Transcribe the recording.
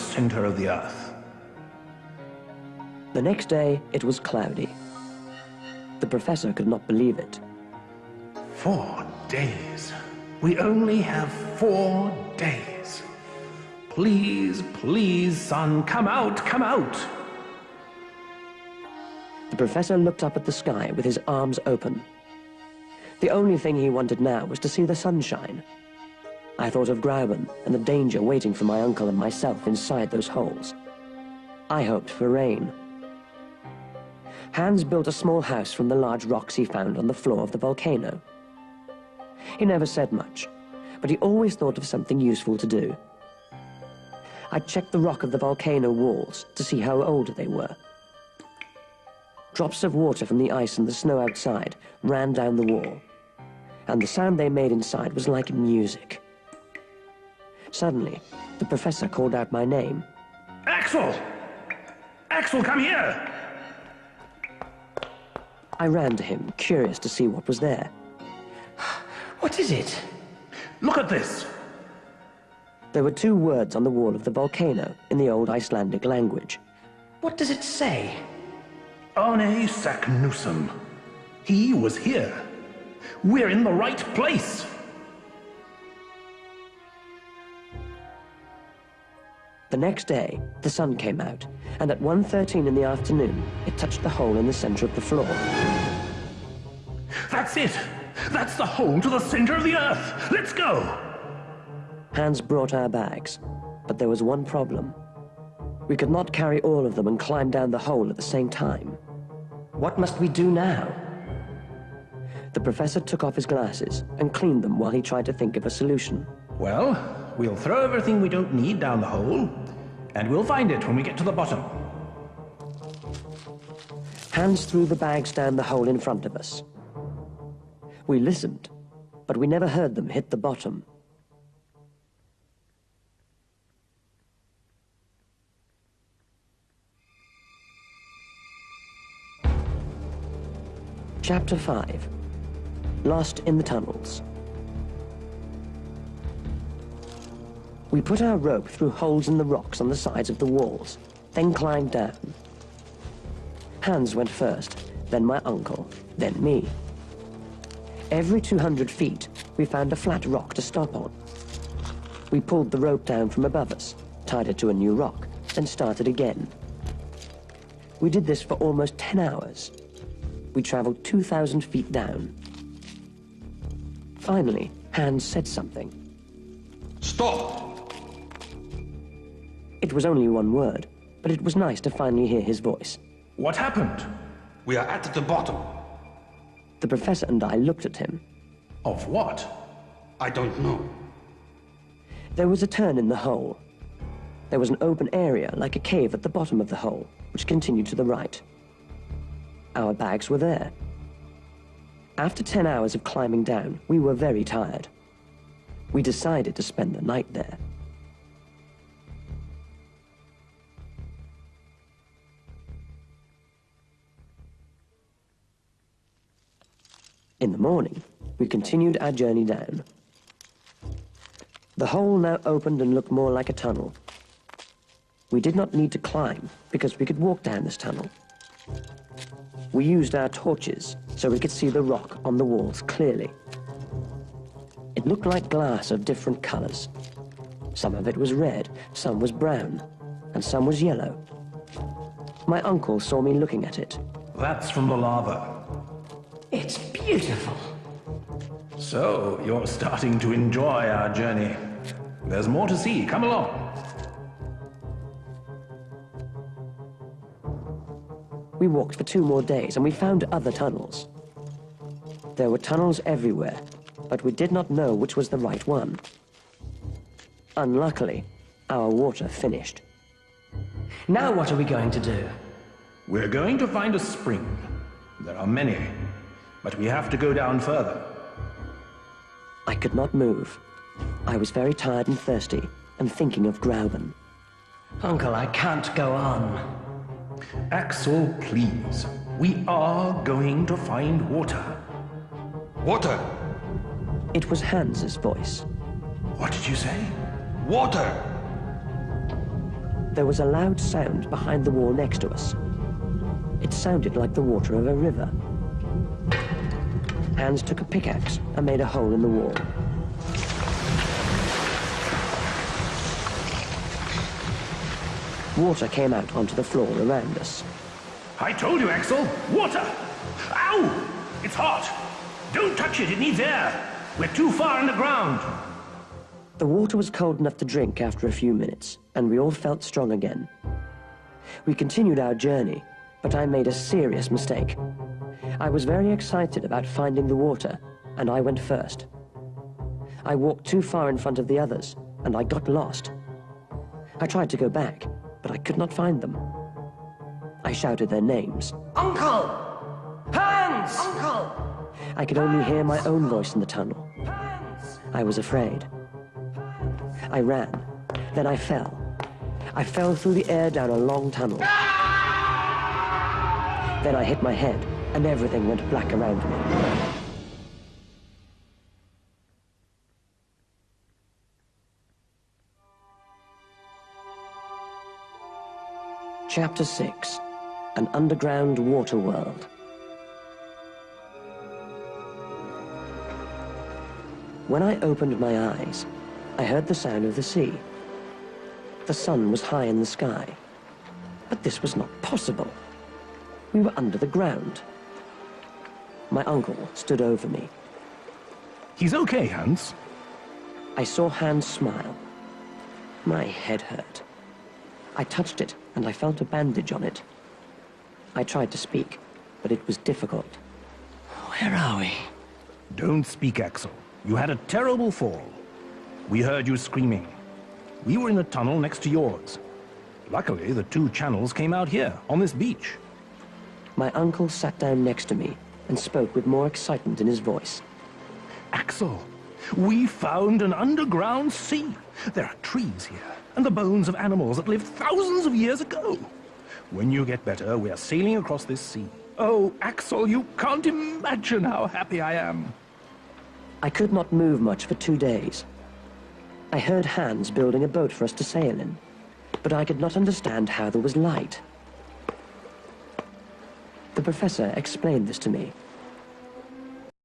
center of the Earth. The next day, it was cloudy. The professor could not believe it. Four days. We only have four days. Please, please, sun, come out, come out. The professor looked up at the sky with his arms open. The only thing he wanted now was to see the sunshine. I thought of Grauben and the danger waiting for my uncle and myself inside those holes. I hoped for rain. Hans built a small house from the large rocks he found on the floor of the volcano. He never said much, but he always thought of something useful to do. I checked the rock of the volcano walls to see how old they were. Drops of water from the ice and the snow outside ran down the wall, and the sound they made inside was like music. Suddenly, the professor called out my name. Axel! Axel, come here! I ran to him, curious to see what was there. What is it? Look at this! There were two words on the wall of the volcano in the old Icelandic language. What does it say? Arne Saknussemm. He was here. We're in the right place. The next day, the sun came out, and at 1.13 in the afternoon, it touched the hole in the center of the floor. That's it! That's the hole to the center of the Earth! Let's go! Hans brought our bags, but there was one problem. We could not carry all of them and climb down the hole at the same time. What must we do now? The professor took off his glasses and cleaned them while he tried to think of a solution. Well, we'll throw everything we don't need down the hole, and we'll find it when we get to the bottom. Hans threw the bags down the hole in front of us. We listened, but we never heard them hit the bottom. Chapter 5 Lost in the Tunnels We put our rope through holes in the rocks on the sides of the walls, then climbed down. Hans went first, then my uncle, then me. Every 200 feet, we found a flat rock to stop on. We pulled the rope down from above us, tied it to a new rock, and started again. We did this for almost 10 hours. We traveled 2,000 feet down. Finally, Hans said something. Stop! It was only one word, but it was nice to finally hear his voice. What happened? We are at the bottom. The professor and I looked at him. Of what? I don't know. There was a turn in the hole. There was an open area like a cave at the bottom of the hole, which continued to the right. Our bags were there. After 10 hours of climbing down, we were very tired. We decided to spend the night there. In the morning, we continued our journey down. The hole now opened and looked more like a tunnel. We did not need to climb because we could walk down this tunnel. We used our torches so we could see the rock on the walls clearly. It looked like glass of different colors. Some of it was red, some was brown, and some was yellow. My uncle saw me looking at it. That's from the lava. It's beautiful. So, you're starting to enjoy our journey. There's more to see. Come along. We walked for two more days and we found other tunnels. There were tunnels everywhere, but we did not know which was the right one. Unluckily, our water finished. Now what are we going to do? We're going to find a spring. There are many, but we have to go down further. I could not move. I was very tired and thirsty and thinking of Grauben. Uncle, I can't go on. Axel, please. We are going to find water. Water! It was Hans's voice. What did you say? Water! There was a loud sound behind the wall next to us. It sounded like the water of a river. Hans took a pickaxe and made a hole in the wall. Water came out onto the floor around us. I told you, Axel. Water! Ow! It's hot! Don't touch it, it needs air. We're too far underground. The water was cold enough to drink after a few minutes, and we all felt strong again. We continued our journey, but I made a serious mistake. I was very excited about finding the water, and I went first. I walked too far in front of the others, and I got lost. I tried to go back, but I could not find them. I shouted their names. Uncle! Hans! Uncle! I could only hear my own voice in the tunnel. Hans! I was afraid. I ran. Then I fell. I fell through the air down a long tunnel. Ah! Then I hit my head, and everything went black around me. Chapter 6 An Underground Water World. When I opened my eyes, I heard the sound of the sea. The sun was high in the sky. But this was not possible. We were under the ground. My uncle stood over me. He's okay, Hans. I saw Hans smile. My head hurt. I touched it, and I felt a bandage on it. I tried to speak, but it was difficult. Where are we? Don't speak, Axel. You had a terrible fall. We heard you screaming. We were in a tunnel next to yours. Luckily, the two channels came out here, on this beach. My uncle sat down next to me and spoke with more excitement in his voice. Axel, we found an underground sea. There are trees here, and the bones of animals that lived thousands of years ago. When you get better, we are sailing across this sea. Oh, Axel, you can't imagine how happy I am. I could not move much for two days. I heard Hans building a boat for us to sail in, but I could not understand how there was light. The professor explained this to me,